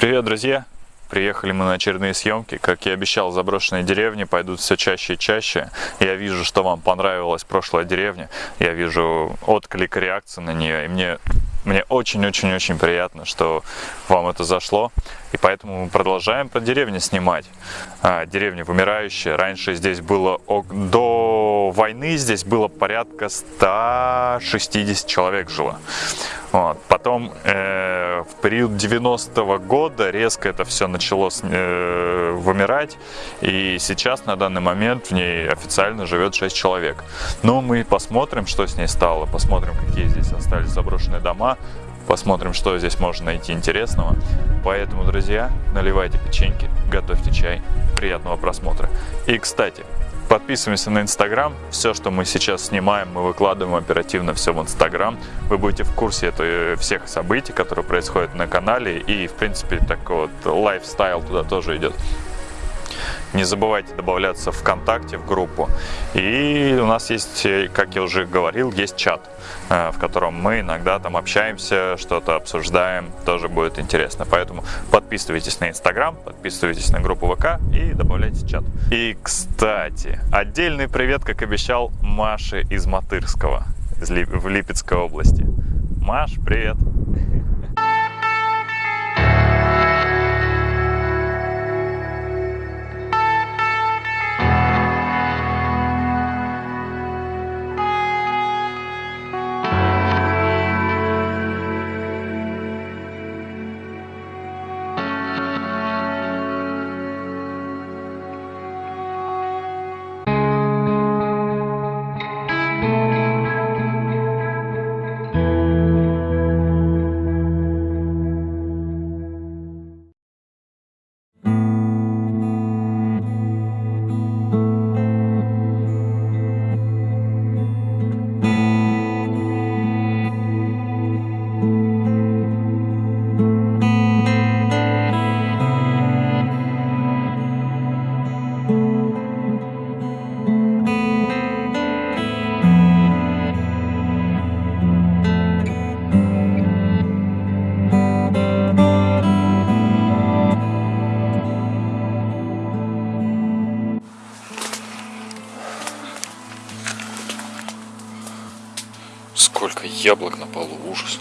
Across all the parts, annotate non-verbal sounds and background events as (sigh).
Привет, друзья! Приехали мы на очередные съемки. Как я обещал, заброшенные деревни пойдут все чаще и чаще. Я вижу, что вам понравилась прошлая деревня. Я вижу отклик, реакцию на нее. И мне мне очень-очень-очень приятно, что вам это зашло. И поэтому мы продолжаем про деревни снимать. А, деревня вымирающая. Раньше здесь было, до войны здесь было порядка 160 человек жило. Вот. Потом э, в период 90-го года резко это все начало э, вымирать. И сейчас на данный момент в ней официально живет 6 человек. Но мы посмотрим, что с ней стало. Посмотрим, какие здесь остались заброшенные дома посмотрим, что здесь можно найти интересного. Поэтому, друзья, наливайте печеньки, готовьте чай. Приятного просмотра. И, кстати, подписываемся на Инстаграм. Все, что мы сейчас снимаем, мы выкладываем оперативно все в Инстаграм. Вы будете в курсе это, всех событий, которые происходят на канале. И, в принципе, такой вот лайфстайл туда тоже идет. Не забывайте добавляться ВКонтакте, в группу. И у нас есть, как я уже говорил, есть чат, э, в котором мы иногда там общаемся, что-то обсуждаем, тоже будет интересно. Поэтому подписывайтесь на Инстаграм, подписывайтесь на группу ВК и добавляйте чат. И, кстати, отдельный привет, как обещал, Маше из Матырского, в Липецкой области. Маш, привет! Яблок на полу, ужас.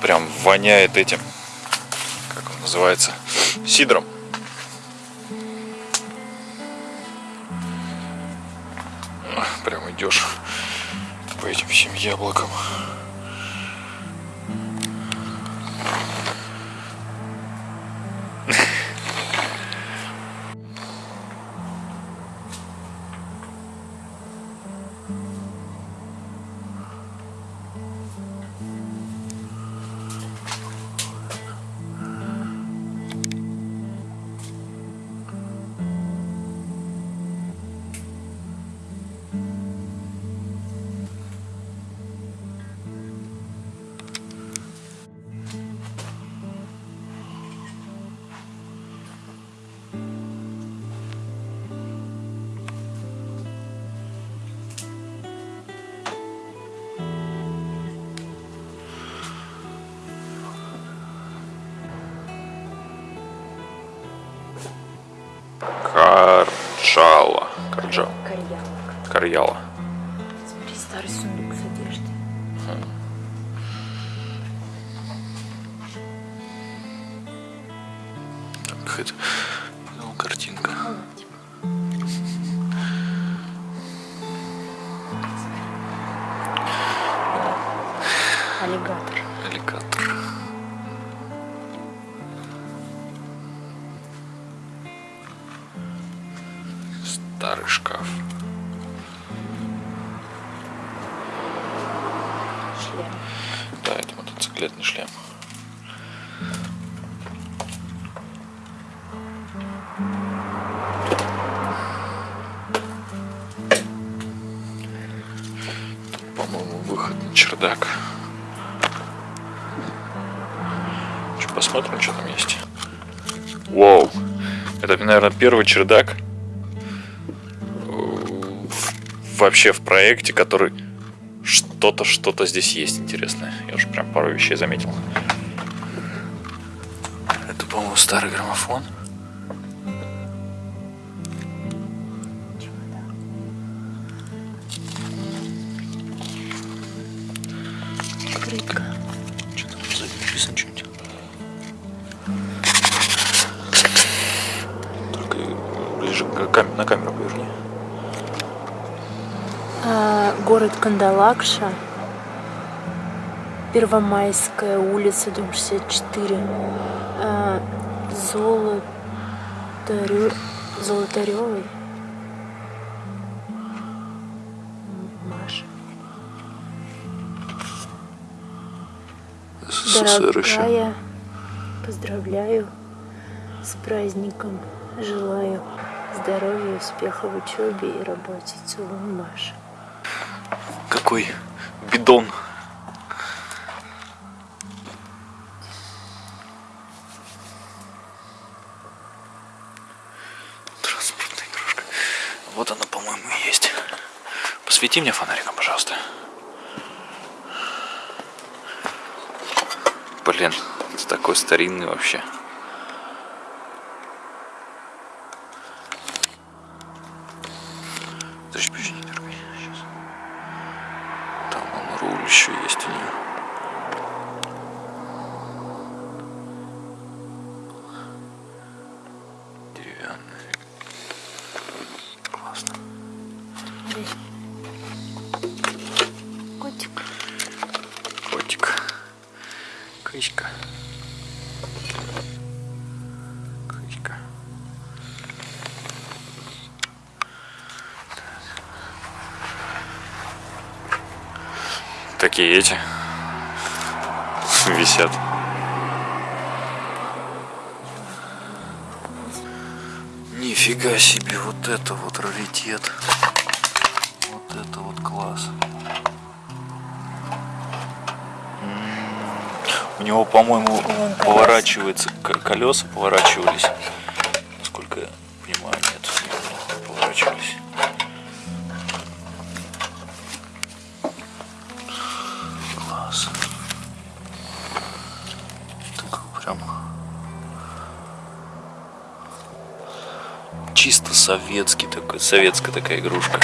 Прям воняет этим, как он называется, сидром. Прям идешь по этим всем яблокам. Карьяла. Смотри, старый сундук с одеждой. Какая-то ну, посмотрим, что там есть. Вау! Это, наверное, первый чердак э, вообще в проекте, который что-то, что-то здесь есть интересное. Я уже прям пару вещей заметил. по-моему, старый граммофон. Кандалакша. Первомайская улица, дом 64. А, Золотарё... Золотарёвой. Маша. СССР. Дорогая, поздравляю с праздником. Желаю здоровья, успеха в учебе и работе. Целую, Маша. Какой бидон. Транспортная игрушка. Вот она, по-моему, и есть. Посвети мне фонариком, пожалуйста. Блин, это такой старинный вообще. Подожди, подожди, не еще есть Такие эти висят. Нифига себе, вот это вот раритет. Вот это вот класс. У него, по-моему, поворачивается, к- колеса поворачивались. Советский такой, советская такая игрушка.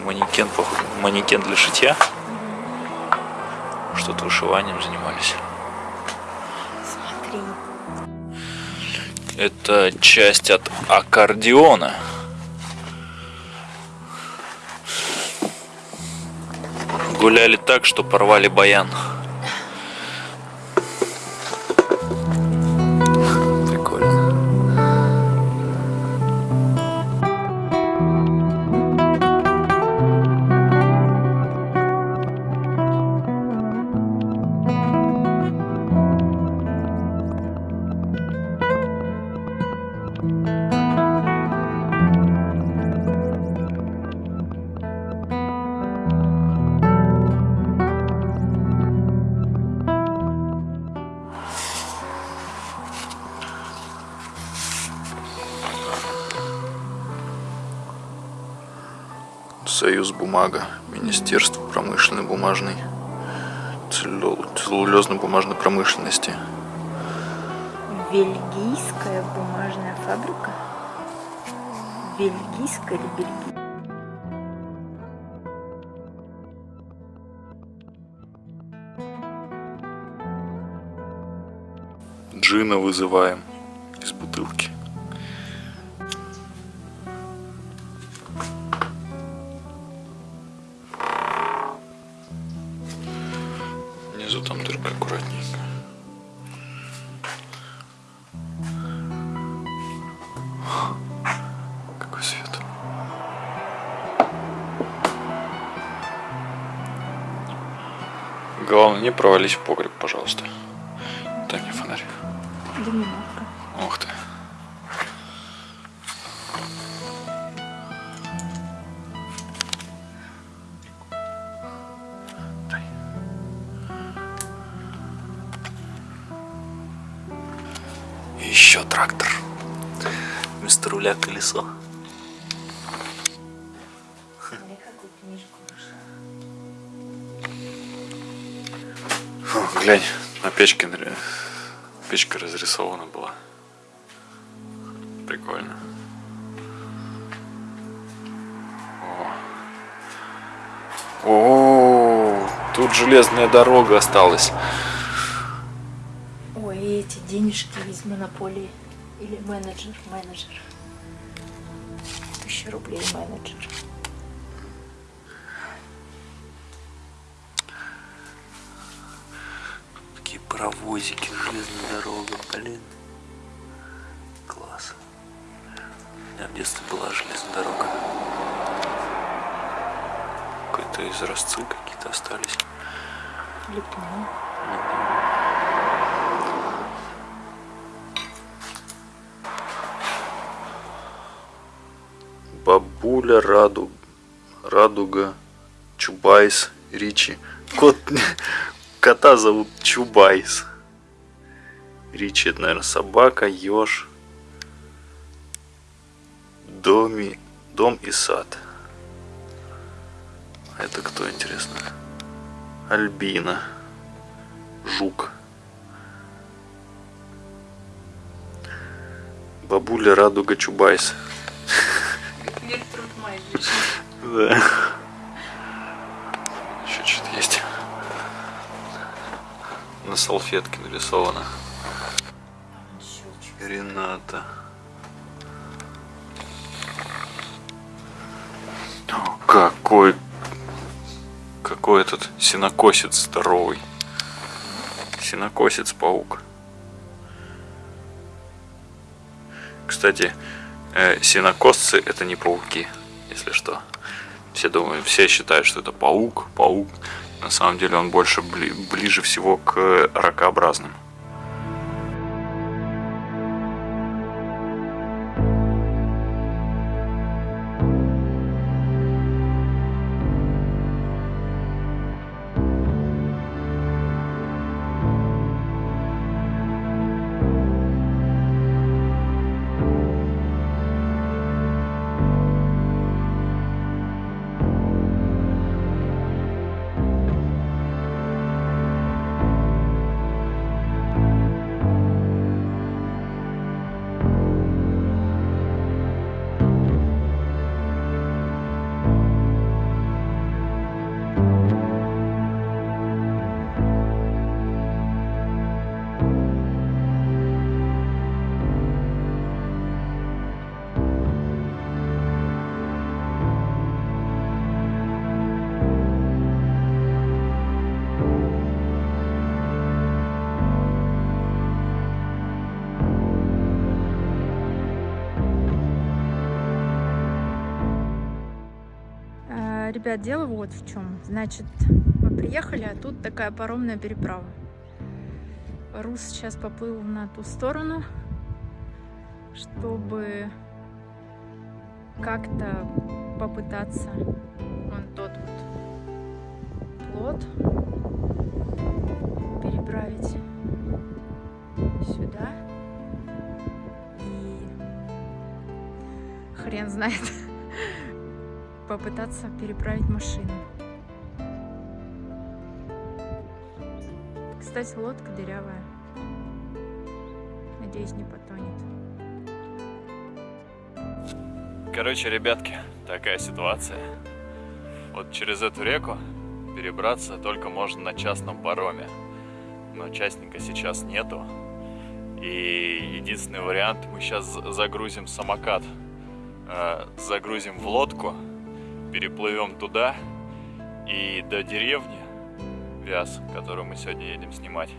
Манекен, манекен для шитья. Что-то вышиванием занимались. Это часть от аккордеона. Гуляли так, что порвали баян. Союз бумага, Министерство промышленной бумажной целлюлезной бумажной промышленности. Бельгийская бумажная фабрика. Бельгийская или бельгийская? Джина вызываем там дырка аккуратненько. Какой свет. Главное, не провались в погреб, пожалуйста. Дай мне фонарь. Да немножко. Ух колесо. О, глянь, на печке печка разрисована была. Прикольно. О. О, тут железная дорога осталась. Ой, и эти денежки из монополии. Или менеджер, менеджер. Тысяча рублей менеджер. Такие паровозики, железная дорога, блин. Класс. У меня в детстве была железная дорога. Какой-то изразцы какие-то остались. Липну. Бабуля Раду... Радуга, Чубайс, Ричи. Кот... (laughs) Кота зовут Чубайс. Ричи, это, наверное, собака, еж. Доми... Дом и сад. А Это кто, интересно? Альбина. Жук. Бабуля Радуга Чубайс. Да. Еще что-то есть. На салфетке нарисовано. Рената. О, какой... Какой этот синокосец здоровый. Синокосец-паук. Кстати, э, синокосцы это не пауки, если что. Все думают, все считают, что это паук, паук. На самом деле он больше бли- ближе всего к ракообразным. Ребят, дело вот в чем. Значит, мы приехали, а тут такая паромная переправа. Рус сейчас поплыл на ту сторону, чтобы как-то попытаться вон тот вот плод переправить сюда. И хрен знает, попытаться переправить машину. Кстати, лодка дырявая. Надеюсь, не потонет. Короче, ребятки, такая ситуация. Вот через эту реку перебраться только можно на частном пароме. Но частника сейчас нету. И единственный вариант, мы сейчас загрузим самокат. Э, Загрузим в лодку, переплывем туда и до деревни Вяз, которую мы сегодня едем снимать,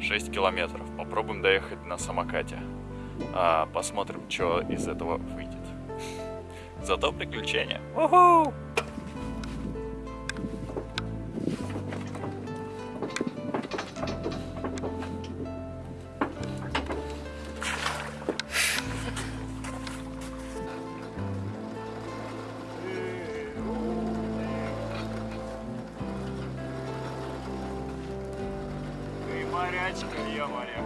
6 километров. Попробуем доехать на самокате. А, посмотрим, что из этого выйдет. (laughs) Зато приключения. Уху! Морячка, я моряк.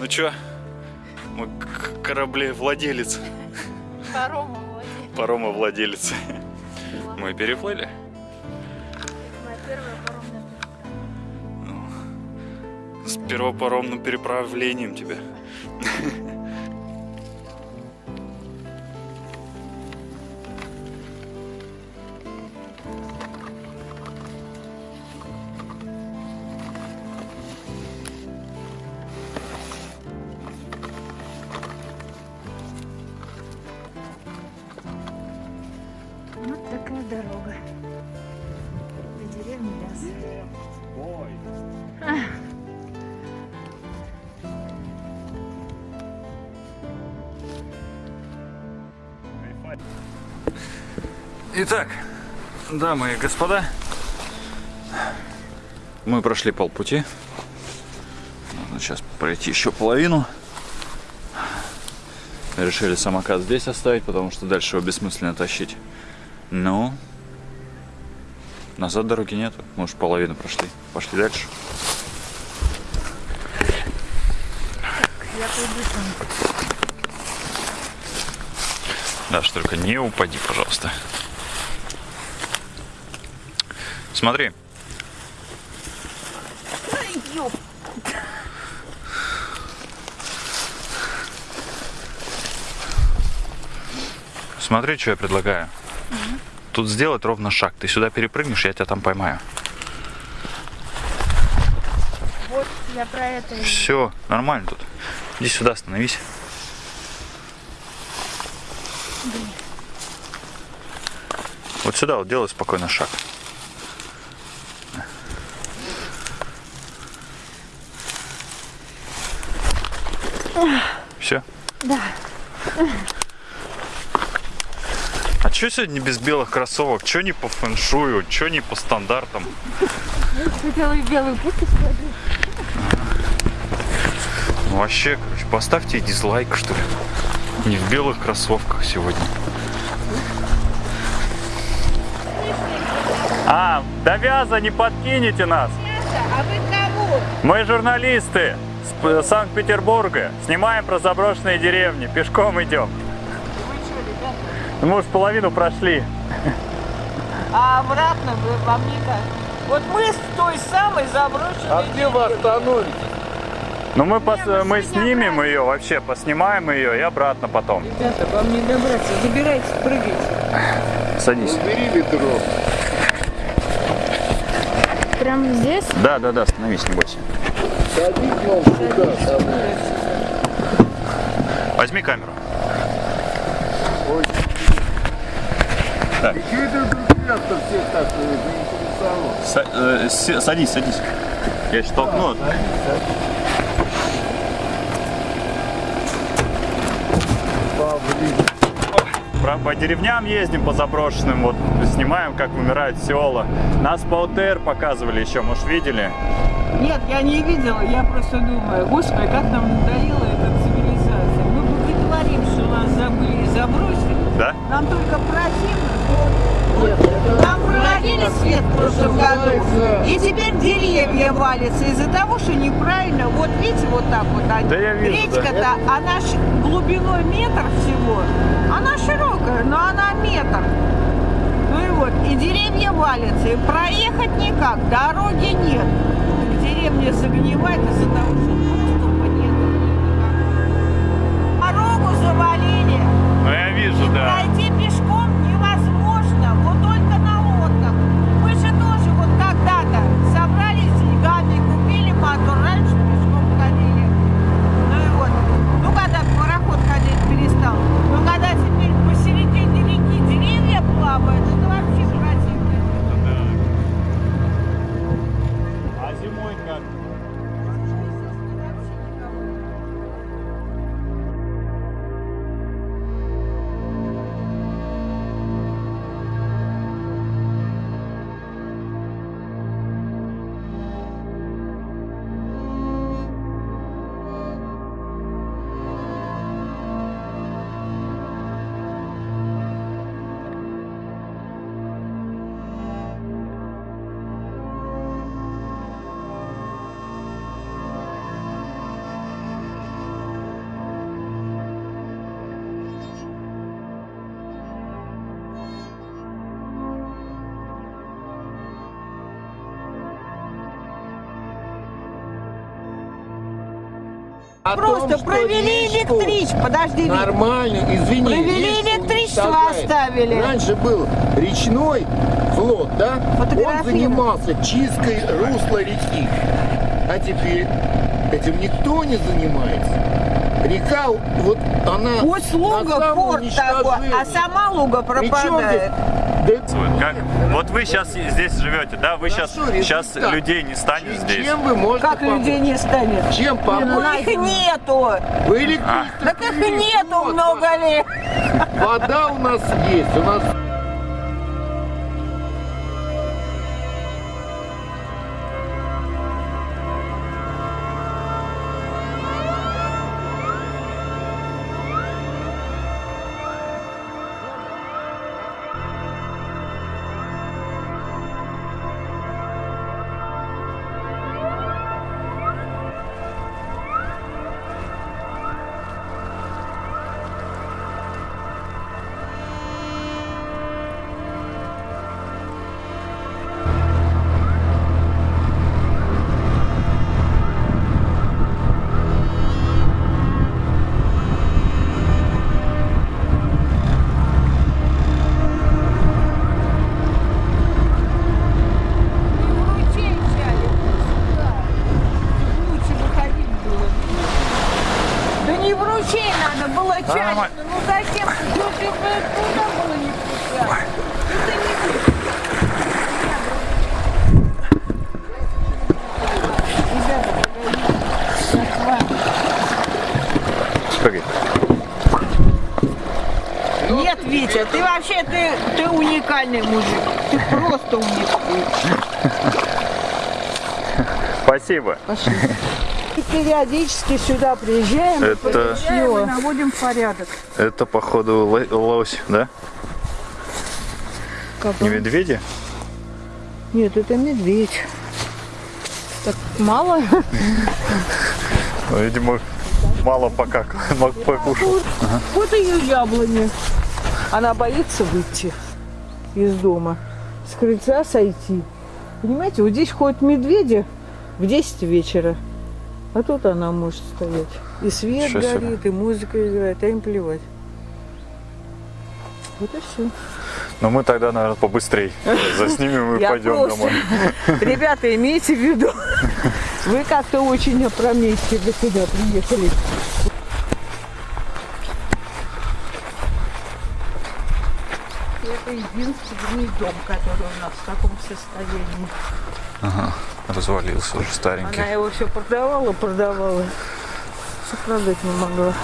Ну чё, мы кораблевладелец. Парома владелец. Парома владелец. Мы переплыли? Первопаромным переправлением тебя. Итак, дамы и господа, мы прошли полпути. Нужно сейчас пройти еще половину. Решили самокат здесь оставить, потому что дальше его бессмысленно тащить. Но назад дороги. Мы уж половину прошли. Пошли дальше. Я там. Даш, только не упади, пожалуйста. Смотри. Смотри, что я предлагаю. Тут сделать ровно шаг. Ты сюда перепрыгнешь, я тебя там поймаю. Вот я про это. Все, нормально тут. Иди сюда, остановись. Вот сюда вот делай спокойно шаг. Да. А чё сегодня без белых кроссовок? Чё не по фэншую? Чё не по стандартам? Хотела и белый путь Ну, вообще, короче, поставьте дизлайк, что ли. Не в белых кроссовках сегодня. А, до вяза не подкинете нас. А вы кого? Мы журналисты с Санкт-Петербурга. Снимаем про заброшенные деревни. Пешком идем. Вы что, ребята? Ну, Мы уж половину прошли. А обратно вы вам не как? Вот мы с той самой заброшенной А где вы остановитесь? Ну мы, пос- мы снимем обратно. ее вообще, поснимаем ее и обратно потом. Ребята, вам не добраться. Забирайте, прыгайте. Садись. Убери ведро. Прямо здесь? Да, да, да, становись, не бойся. Возьми камеру. Ой. Так. И чего это вдруг место всех так э, садись, садись. Я сейчас толкну. Павлин. Про- по деревням ездим, по заброшенным, вот снимаем, как умирают села. Нас по ОТР показывали еще, может, видели? Нет, я не видела, я просто думаю, господи, как нам надоела эта цивилизация. Мы боготворим, что нас забыли и забросили. Да? Нам только противно. Нам проводили свет в прошлом году. И теперь деревья валятся из-за того, что неправильно. Вот видите, вот так вот. они. Да я вижу, да. Речка-то, она ш- глубиной метр всего. Она широкая, но она метр. Ну и вот, и деревья валятся, и проехать никак, дороги нет. Деревня загнивает из-за того, что доступа нет. Дорогу завалили. Ну я вижу, И да. пройти О Просто том, провели речку электричество. Подожди. Нормально, извини. Провели электричество уничтожает. оставили. Раньше был речной флот, да? Он занимался чисткой русла реки. А теперь этим никто не занимается. Река, вот она Пусть луга порт такой, а сама луга пропадает. Как? Вот вы сейчас здесь живете, да? Вы сейчас, сейчас людей не станет здесь. Чем вы можете Как помочь? людей не станет? Чем Ну, помочь? их нету. Вы электричество Так их нету много лет. Вода у нас есть, у нас ты вообще ты, ты уникальный мужик. Ты просто уникальный. Спасибо. Пошли. И периодически сюда приезжаем, Это- приезжаем и наводим порядок. Это, походу, ло- лось, да? Не медведи? Нет, это медведь. Так мало? Ну, видимо, мало пока (laughs) покушал. Вот ее яблони. Она боится выйти из дома, с крыльца сойти. Понимаете, вот здесь ходят медведи в 10 вечера, а тут она может стоять. И свет себе. горит, и музыка играет, а им плевать. Вот и все. Но мы тогда, наверное, побыстрей (laughs) заснимем и пойдем просто- домой. (laughs) Ребята, имейте в виду, (laughs) вы как-то очень опрометчиво сюда приехали. Это единственный дом, который у нас в таком состоянии. Развалился уже старенький. Она его все продавала, продавала. Все продать не могла.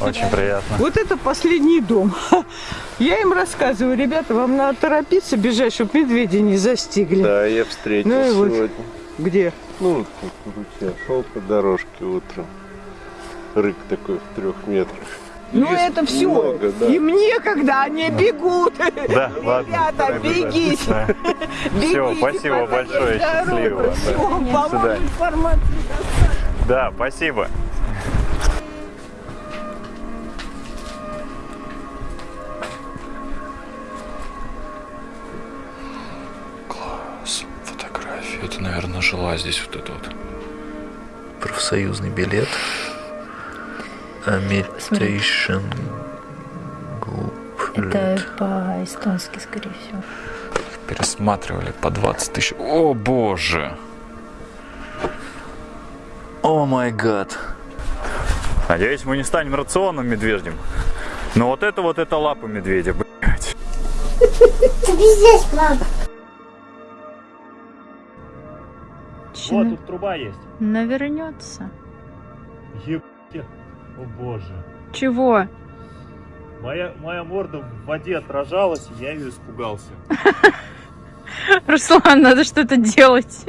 Очень приятно. Вот это последний дом. (laughs) Я им рассказываю, ребята, вам надо торопиться бежать, чтобы медведи не застигли. Да, я встретил Ну и вот. сегодня. Где? Ну, ручье. Шел по дорожке утром. Рык такой в трех метрах. Ну Лист это все. много, да. Им некогда, они бегут. Да, ладно. Ребята, бегите. Да. Бегите, спасибо пока большое, есть дорога. счастливо, да. Всё, вам информацию Да, спасибо. Это, наверное, жила здесь вот это вот. Профсоюзный билет. Agitation Group. Это по-эстонски, скорее всего. пересматривали по 20 тысяч. О боже! О май гад! Надеюсь, мы не станем рационным медвежьим. Но вот это вот это лапа медведя, блядь. Чё, тут труба есть. навернется. Ебать. О боже. Чего? Моя, моя морда в воде отражалась, и я ее испугался. (laughs) Руслан, надо что-то делать.